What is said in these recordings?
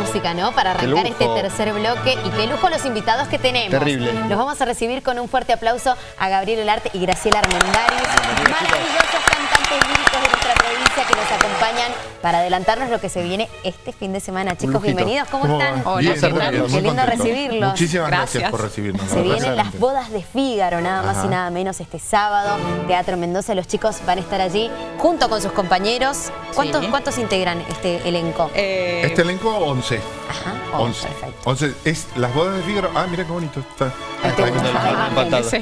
música, ¿no? Para arrancar este tercer bloque y qué lujo los invitados que tenemos. Terrible. Los vamos a recibir con un fuerte aplauso a Gabriel Olarte y Graciela Armendáriz, maravillosos cantantes líricos de nuestra provincia que nos acompañan para adelantarnos lo que se viene este fin de semana. Chicos, bienvenidos, ¿cómo, están? Hola, Qué lindo recibirlos. Muchísimas gracias. por recibirnos. Se vienen las bodas de Fígaro, nada más y nada menos este sábado. Teatro Mendoza, los chicos van a estar allí junto con sus compañeros. ¿Cuántos, ¿cuántos integran este elenco? Eh, este elenco, 11. Ajá, 11. perfecto. 11. Es las bodas de Fígaro. Ah, mira qué bonito está. Ahí está.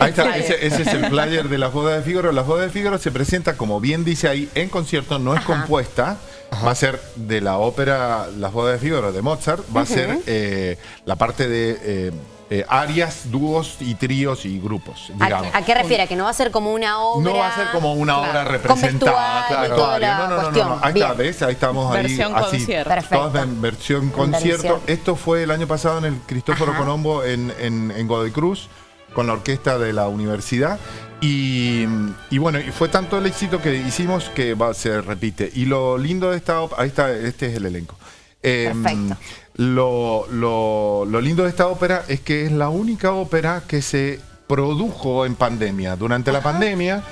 Ahí está, ese, ese, es el flyer de las bodas de Fígaro. Las bodas de Fígaro se presenta, como bien dice ahí, en concierto, no es compuesta. Va a ser de la ópera Las bodas de Fígaro de Mozart, va a ser eh, la parte de eh, eh, arias, dúos y tríos y grupos, digamos. ¿A, qué refiere? ¿A que no va a ser como una obra? No va a ser como una obra representada. Claro, no, no, no, no, Ahí está, ¿ves? Ahí estamos versión ahí. Concierto. Todas en versión concierto. Esto fue el año pasado en el Cristóforo Colombo en, en, en Godoy Cruz con la orquesta de la universidad. Y, y, bueno, fue tanto el éxito que hicimos que va, se repite. Y lo lindo de esta ópera, ahí está, este es el elenco. Em, Perfecto. Lo, lo, lo, lindo de esta ópera es que es la única ópera que se produjo en pandemia. Durante la pandemia,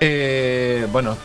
eh, bueno,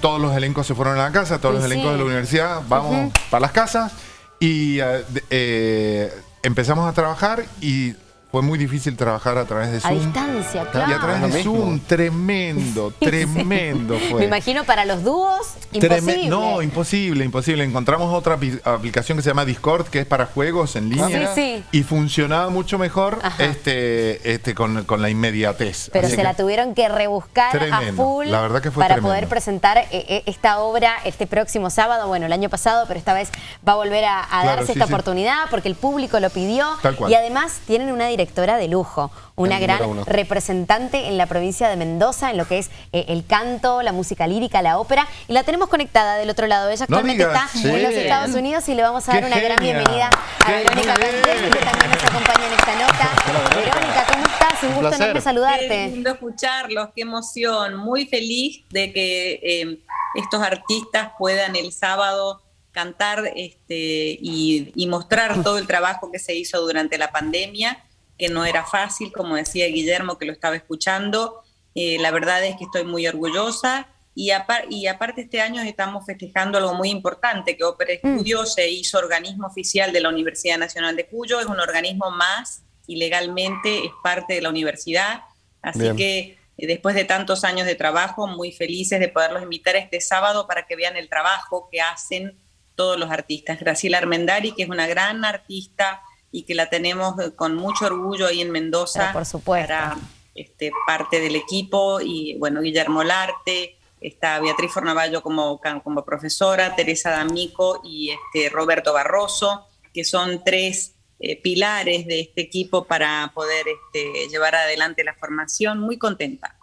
todos los elencos se fueron a la casa, todos los elencos de la universidad, vamos para las casas y eh, eh, empezamos a trabajar y fue muy difícil trabajar a través de Zoom. A distancia, claro. Y a través de Zoom, tremendo, tremendo fue. Me imagino para los dúos, imposible. no, imposible, imposible. Encontramos otra aplicación que se llama Discord, que es para juegos en línea. Sí, sí. Y funcionaba mucho mejor este, este, con, con la inmediatez. Pero se la tuvieron que rebuscar a full la verdad que fue para tremendo. poder presentar eh, eh, esta obra este próximo sábado. Bueno, el año pasado, pero esta vez va a volver a, a Claro, darse sí, esta sí. oportunidad porque el público lo pidió. Tal cual. Y además tienen una directora de lujo, una El gran uno. representante en la provincia de Mendoza en lo que es eh, el canto, la música lírica, la ópera. Y la tenemos conectada del otro lado. Ella No actualmente digas. está en los. Estados Unidos y le vamos a dar ¡Qué una gran bienvenida a ¡Qué Verónica! Cantesi, que también nos acompaña en esta nota. Verónica, ¿cómo estás? Un gusto enorme Qué saludarte. lindo escucharlos, qué emoción. Muy feliz de que eh, estos artistas puedan el sábado cantar este, y, y mostrar todo el trabajo que se hizo durante la pandemia, que no era fácil, como decía Guillermo, que lo estaba escuchando. Eh, la verdad es que estoy muy orgullosa. Y, apar- y aparte este año estamos festejando algo muy importante, que Ópera Estudio se hizo organismo oficial de la Universidad Nacional de Cuyo, es un organismo más y legalmente es parte de la universidad. Así Bien. que eh, después de tantos años de trabajo, muy felices de poderlos invitar este sábado para que vean el trabajo que hacen todos los artistas. Graciela Armendari, que es una gran artista y que la tenemos eh, con mucho orgullo ahí en Mendoza. Pero por supuesto. Para este, parte del equipo y bueno, Guillermo Larte, está Beatriz Fornavallo como, como profesora, Teresa D'Amico y este, Roberto Barroso, que son tres eh, pilares de este equipo para poder este, llevar adelante la formación. Muy contenta.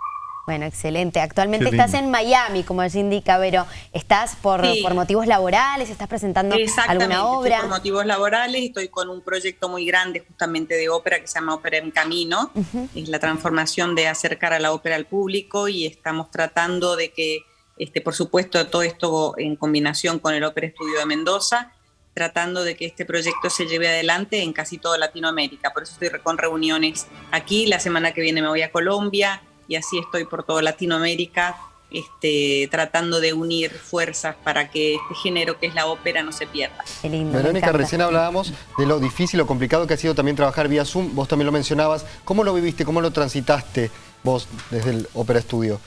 Bueno, excelente. Actualmente Qué estás lindo. en Miami, como allí indica Vero. ¿Estás por, Sí. por motivos laborales? ¿Estás presentando Exactamente, alguna estoy obra? por motivos laborales, estoy con un proyecto muy grande justamente de ópera que se llama Ópera en Camino, es la transformación de acercar a la ópera al público y estamos tratando de que, este, por supuesto, todo esto en combinación con el Ópera Estudio de Mendoza, tratando de que este proyecto se lleve adelante en casi toda Latinoamérica. Por eso estoy con reuniones aquí, la semana que viene me voy a Colombia y así estoy por toda Latinoamérica este, tratando de unir fuerzas para que este género que es la ópera no se pierda. Qué lindo. me Verónica, recién hablábamos de lo difícil o complicado que ha sido también trabajar vía Zoom. Vos también lo mencionabas. ¿Cómo lo viviste? ¿Cómo lo transitaste vos desde el Ópera Estudio?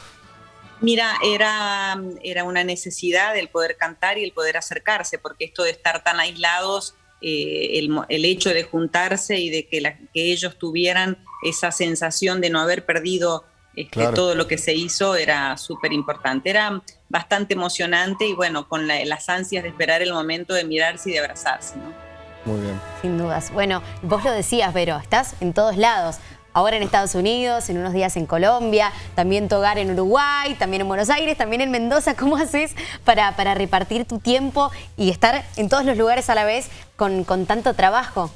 Mira, era, era una necesidad el poder cantar y el poder acercarse, porque esto de estar tan aislados, eh, el, mo- el hecho de juntarse y de que, la- que ellos tuvieran esa sensación de no haber perdido este, Claro. todo lo que se hizo era súper importante. Era bastante emocionante y bueno, con la- las ansias de esperar el momento de mirarse y de abrazarse. ¿no? Muy bien. Sin dudas. Bueno, vos lo decías, Vero, estás en todos lados. Ahora en Estados Unidos, en unos días en Colombia, también tu hogar en Uruguay, también en Buenos Aires, también en Mendoza. ¿Cómo haces para, para repartir tu tiempo y estar en todos los lugares a la vez con, con tanto trabajo?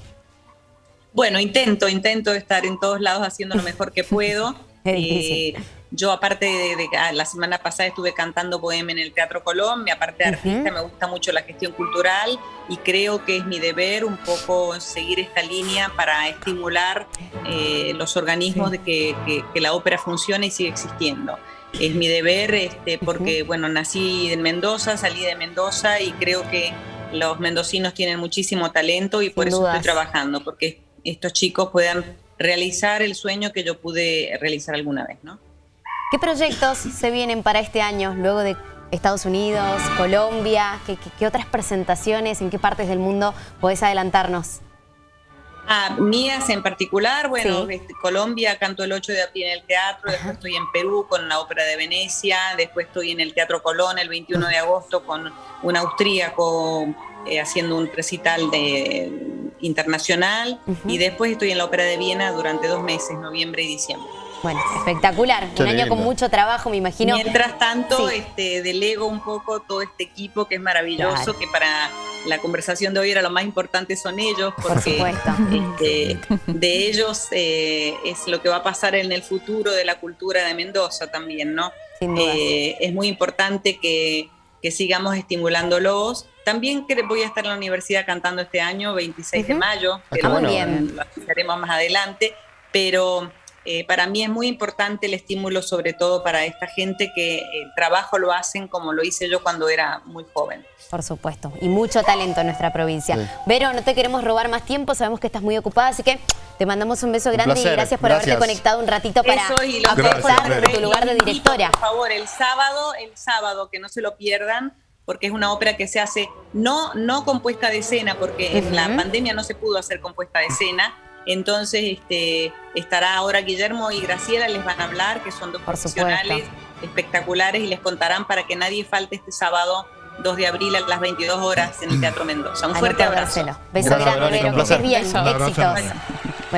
Bueno, intento, intento estar en todos lados haciendo lo mejor que puedo. Eh, yo aparte de, ah, la semana pasada estuve cantando poema en el Teatro Colón, mi aparte de artista me gusta mucho la gestión cultural y creo que es mi deber un poco seguir esta línea para estimular eh, los organismos de que, la ópera funcione y siga existiendo. Es mi deber este, porque, bueno, nací en Mendoza, salí de Mendoza y creo que los mendocinos tienen muchísimo talento y por eso estoy trabajando, porque estos chicos puedan realizar el sueño que yo pude realizar alguna vez, ¿no? ¿Qué proyectos se vienen para este año, luego de Estados Unidos, Colombia? ¿Qué, otras presentaciones, en qué partes del mundo podés adelantarnos? Ah, mías en particular, bueno, este, Colombia canto el 8 de abril en el teatro, después estoy en Perú con la Ópera de Venecia, después estoy en el Teatro Colón el 21 de agosto con un austríaco eh, haciendo un recital de, internacional y después estoy en la Ópera de Viena durante dos meses, noviembre y diciembre. Bueno, espectacular. un año con mucho trabajo, me imagino. Mientras tanto, este, delego un poco todo este equipo que es maravilloso, que para la conversación de hoy era lo más importante son ellos, porque este, de ellos eh, es lo que va a pasar en el futuro de la cultura de Mendoza también, ¿no? Eh, es muy importante que, sigamos estimulándolos. También voy a estar en la universidad cantando este año, 26 de mayo, pero ah, lo haremos más adelante, pero eh, para mí es muy importante el estímulo, sobre todo para esta gente que el trabajo lo hacen como lo hice yo cuando era muy joven. Por supuesto, y mucho talento en nuestra provincia. Vero, no te queremos robar más tiempo, sabemos que estás muy ocupada, así que te mandamos un beso grande y gracias por haberte conectado un ratito para aportar tu lugar de directora. Por favor, el sábado, el sábado, que no se lo pierdan, porque es una ópera que se hace no, no compuesta de escena, porque en la pandemia no se pudo hacer compuesta de escena, entonces este, estará ahora Guillermo y Graciela, les van a hablar, que son dos profesionales espectaculares y les contarán para que nadie falte este sábado 2 de abril a las 22 horas en el Teatro Mendoza. Un fuerte abrazo. Beso grande, Vero, que estés bien, éxitos.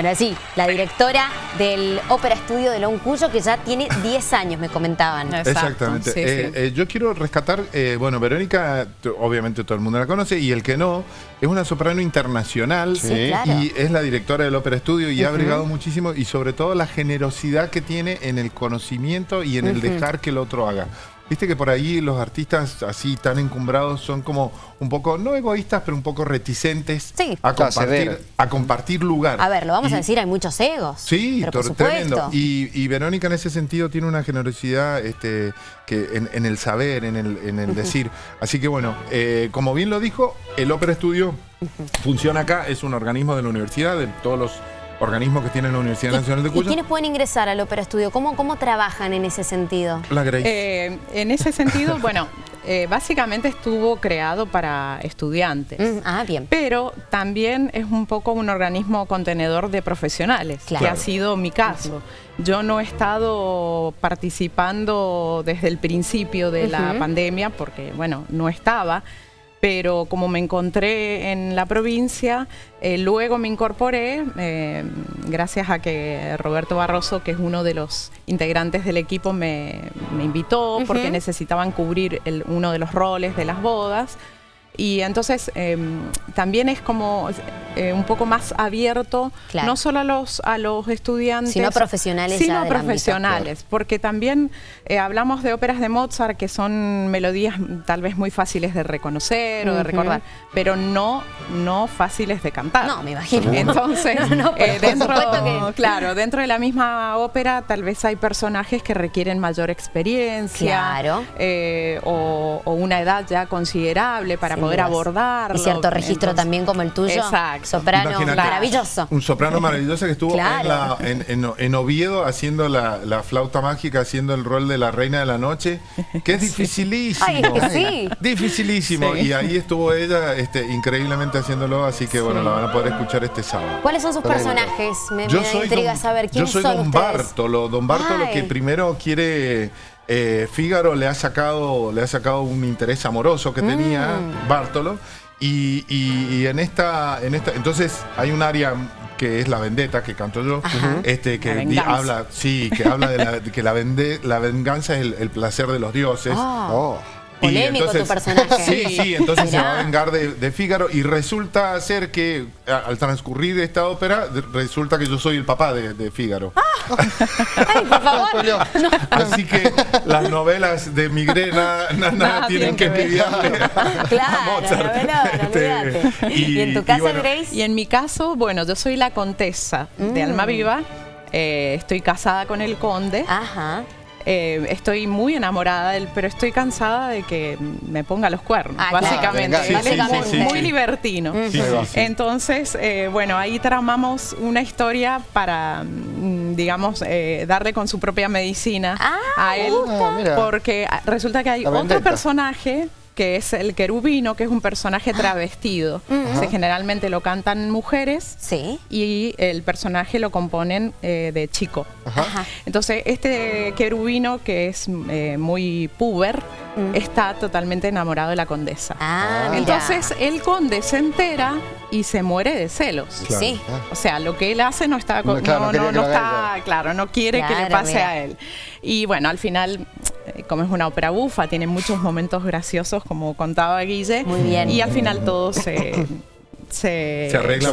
Bueno, sí, la directora del Ópera Estudio de Loncuyo, que ya tiene 10 años, me comentaban. Exactamente. Eh, eh, yo quiero rescatar, eh, bueno, Verónica, obviamente todo el mundo la conoce, y el que no, es una soprano internacional y es la directora del Ópera Estudio y ha brigado muchísimo, y sobre todo la generosidad que tiene en el conocimiento y en el dejar que el otro haga. Viste que por ahí los artistas así tan encumbrados son como un poco, no egoístas, pero un poco reticentes a, compartir, a compartir lugar. A ver, lo vamos a decir, hay muchos egos. Sí, tremendo. Y, Verónica en ese sentido tiene una generosidad este, que en, el saber, en el, decir. Así que bueno, eh, como bien lo dijo, el Ópera Estudio funciona acá, es un organismo de la universidad, de todos los organismo que tiene la Universidad Nacional de Cuyo. ¿Y quiénes pueden ingresar al Ópera Estudio? ¿Cómo, ¿Cómo trabajan en ese sentido? La Grace. Eh, en ese sentido, bueno, eh, básicamente estuvo creado para estudiantes. Mm, ah, bien. Pero también es un poco un organismo contenedor de profesionales, que ha sido mi caso. Yo no he estado participando desde el principio de la pandemia porque, bueno, no estaba pero como me encontré en la provincia, eh, luego me incorporé, eh, gracias a que Roberto Barroso, que es uno de los integrantes del equipo, me, invitó porque necesitaban cubrir uno de los roles de las bodas. Y entonces em, también es como eh, un poco más abierto, no solo a los, a los estudiantes, sino profesionales. Sino profesionales, porque también eh, hablamos de óperas de Mozart que son melodías tal vez muy fáciles de reconocer o de recordar, pero no, no fáciles de cantar. No, me imagino. Entonces, eh, dentro, claro, dentro de la misma ópera tal vez hay personajes que requieren mayor experiencia o, o, una edad ya considerable para poder poder abordarlo. Y cierto registro también como el tuyo. Exacto. Soprano maravilloso. Un soprano maravilloso que estuvo en, Oviedo haciendo la, flauta mágica, haciendo el rol de la reina de la noche, que es dificilísimo. Ay, sí. Dificilísimo. Y ahí estuvo ella este, increíblemente haciéndolo, así que bueno, la van a poder escuchar este sábado. ¿Cuáles son sus personajes? Me, me intriga saber quiénes son Yo soy Don Bartolo. Don Bartolo que primero quiere eh, Fígaro le ha sacado le ha sacado un interés amoroso que tenía mm. Bartolo y, en esta en esta entonces hay un área que es la vendetta que canto yo este que habla sí que habla de, que la, la venganza es el, placer de los dioses ah. oh. Polémico tu personaje. Sí, sí, entonces se va a vengar de, de Fígaro y resulta ser que al transcurrir esta ópera, resulta que yo soy el papá de, de Fígaro. Ah. Ay, por favor. Así que las novelas de migrena nada, tienen que envidiarle claro, a Mozart. Este, y, en tu caso, Grace? Y en mi caso, bueno, yo soy la contesa de Alma mm. Viva. Eh, estoy casada con el conde. Ajá. Eh, estoy muy enamorada de él, pero estoy cansada de que me ponga los cuernos, ah, básicamente. muy, libertino. Entonces, eh, bueno, ahí tramamos una historia para, mm, digamos, eh, darle con su propia medicina ah, a él, porque resulta que hay otro personaje que es el querubino, que es un personaje travestido. generalmente lo cantan mujeres sí. y el personaje lo componen eh, de chico. Entonces, este querubino, que es eh, muy puber, está totalmente enamorado de la condesa. Ah, Entonces, el conde se entera y se muere de celos. Sí. O sea, lo que él hace no está, no, está claro, no quiere que le pase a él. Y bueno, al final como es una ópera bufa, tiene muchos momentos graciosos, como contaba Guille. Muy bien. Y al final todo se... Se, arregla,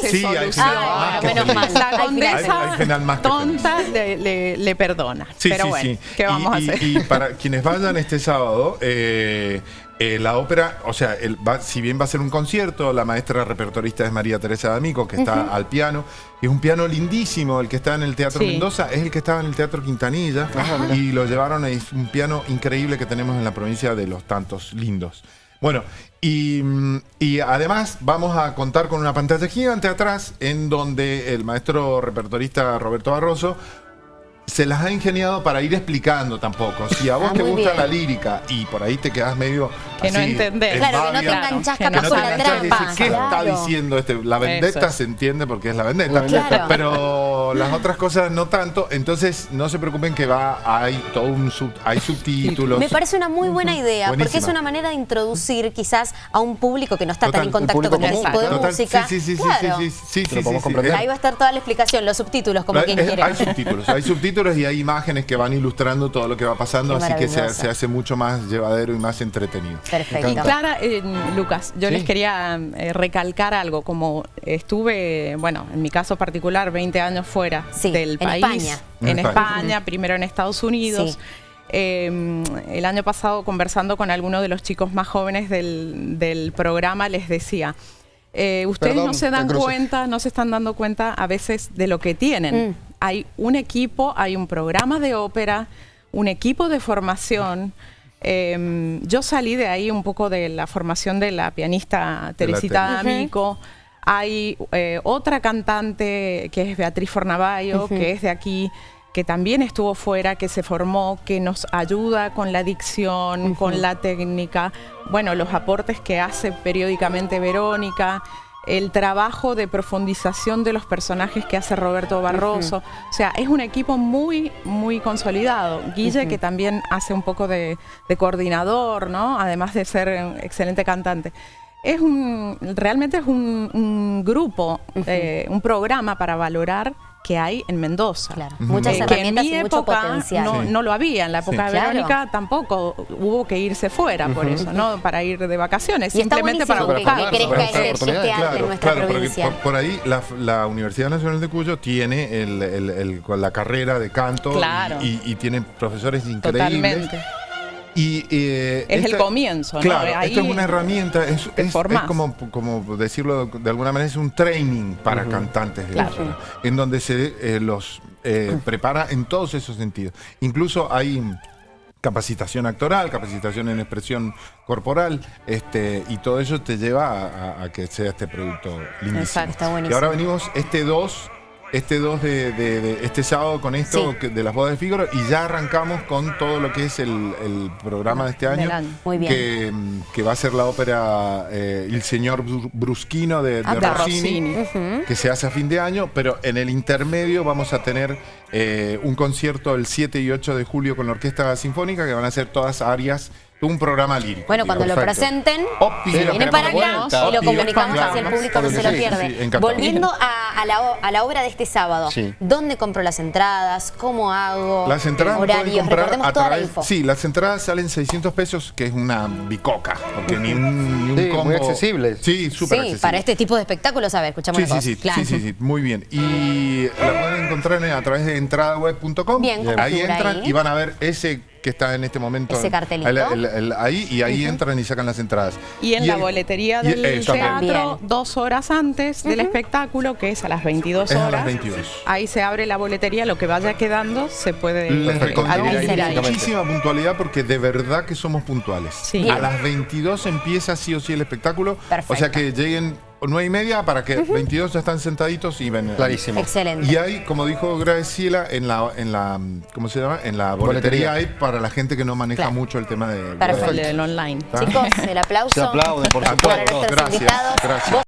se, sí, soluciona. menos mal. La condesa tonta le, perdona. Pero bueno, ¿qué vamos a hacer? Y para quienes vayan este sábado, eh, eh, la ópera, o sea, si bien va a ser un concierto, la maestra repertorista es María Teresa D'Amico, que está al piano. Es un piano lindísimo, el que está en el Teatro Mendoza, es el que estaba en el Teatro Quintanilla. y lo llevaron, es un piano increíble que tenemos en la provincia de Los Tantos Lindos. Bueno, y, y, además vamos a contar con una pantalla gigante atrás en donde el maestro repertorista Roberto Barroso se las ha ingeniado para ir explicando tampoco. Si a vos ah, te gusta la lírica y por ahí te quedas medio. Que no entendés. Claro, que no te enganchás capaz no la trampa. ¿Qué está diciendo este? La vendetta se entiende porque es la vendetta. Pero las otras cosas no tanto. Entonces no se preocupen que va, hay todo un hay subtítulos. Me parece una muy buena idea, porque es una manera de introducir quizás a un público que no está tan en contacto con el tipo de música. Sí, sí, sí, sí, sí, sí, Ahí va a estar toda la explicación, los subtítulos, como quien quiera. Hay subtítulos, hay subtítulos y hay imágenes que van ilustrando todo lo que va pasando, así que se, hace mucho más llevadero y más entretenido. Perfecto. Clara, eh, Lucas, yo les quería eh, recalcar algo, como estuve, bueno, en mi caso particular, 20 años fuera del país. España. En, España, primero en Estados Unidos. Em, el año pasado conversando con algunos de los chicos más jóvenes del, programa les decía, eh, ustedes no se dan cuenta, no se están dando cuenta a veces de lo que tienen. Mm hay un equipo, hay un programa de ópera, un equipo de formación. Em, yo salí de ahí un poco de la formación de la pianista Teresita D'Amico. Hay eh, otra cantante que es Beatriz Fornavallo, que es de aquí, que también estuvo fuera, que se formó, que nos ayuda con la dicción, con la técnica, bueno, los aportes que hace periódicamente Verónica el trabajo de profundización de los personajes que hace Roberto Barroso. O sea, es un equipo muy, muy consolidado. Guille, que también hace un poco de, coordinador, ¿no? Además de ser un excelente cantante. Es un, realmente es un, grupo, eh, un programa para valorar que hay en Mendoza. Claro. Muchas herramientas y mucho potencial. No, no, lo había, en la época de Verónica tampoco hubo que irse fuera por eso, ¿no? Para ir de vacaciones, simplemente para buscar. Que crezca este, este arte en nuestra claro, provincia. Por, por, ahí la, Universidad Nacional de Cuyo tiene el, la carrera de canto y, y, tiene profesores increíbles. Totalmente. Y, eh, es el comienzo, claro, esto es una herramienta, es, como, como, decirlo de alguna manera, es un training para cantantes de ópera, en donde se eh, los eh, prepara en todos esos sentidos. Incluso hay capacitación actoral, capacitación en expresión corporal, este, y todo eso te lleva a, que sea este producto lindísimo. Exacto, Y ahora venimos este 2 este 2 de, este sábado con esto de las bodas de Fígaro y ya arrancamos con todo lo que es el, programa de este año, Que, va a ser la ópera eh, El señor Brusquino de, ah, Rossini, que se hace a fin de año, pero en el intermedio vamos a tener eh, un concierto el 7 y 8 de julio con la Orquesta Sinfónica, que van a ser todas áreas un programa lírico. Bueno, cuando lo Perfecto. presenten, O se si lo vienen para acá y lo comunicamos claro, así el público no sí, se lo pierde. Volviendo a, a la, a la obra de este sábado, Sí. ¿dónde compro las entradas? ¿Cómo hago? Las entradas las pueden horarios, recordemos a toda la info. Sí, las entradas salen 600 pesos, que es una bicoca. Porque ni un, ni un Sí, muy combo. accesibles. Sí, súper Sí, accesible. para este tipo de espectáculos, a ver, escuchamos Sí, la sí, Claro. sí, sí, sí, muy bien. Y la pueden encontrar en- a través de entradaweb.com. Bien, con Ahí entran ahí. y van a ver ese que está en este momento. Ese cartelito. el- el- el- ahí y ahí entran y sacan las entradas. Y en la el- boletería y- del eso también. teatro, dos horas antes del espectáculo, que es a las 22 Es a las horas. 22. Ahí se abre la boletería, lo que vaya quedando se puede Les eh, muchísima puntualidad porque de verdad que somos puntuales. Sí. A las 22 empieza sí o sí el espectáculo. Perfecto. O sea que lleguen 9 y media para que 22 ya están sentaditos y ven. Clarísimo. Excelente. Y hay, como dijo Graciela, en la, en la, ¿cómo se llama? En la boletería, Boletería. hay para la gente que no maneja Claro. mucho el tema de... Perfecto. El del online. Chicos, el aplauso Se aplaude, por para supuesto. nuestros Gracias, invitados. gracias.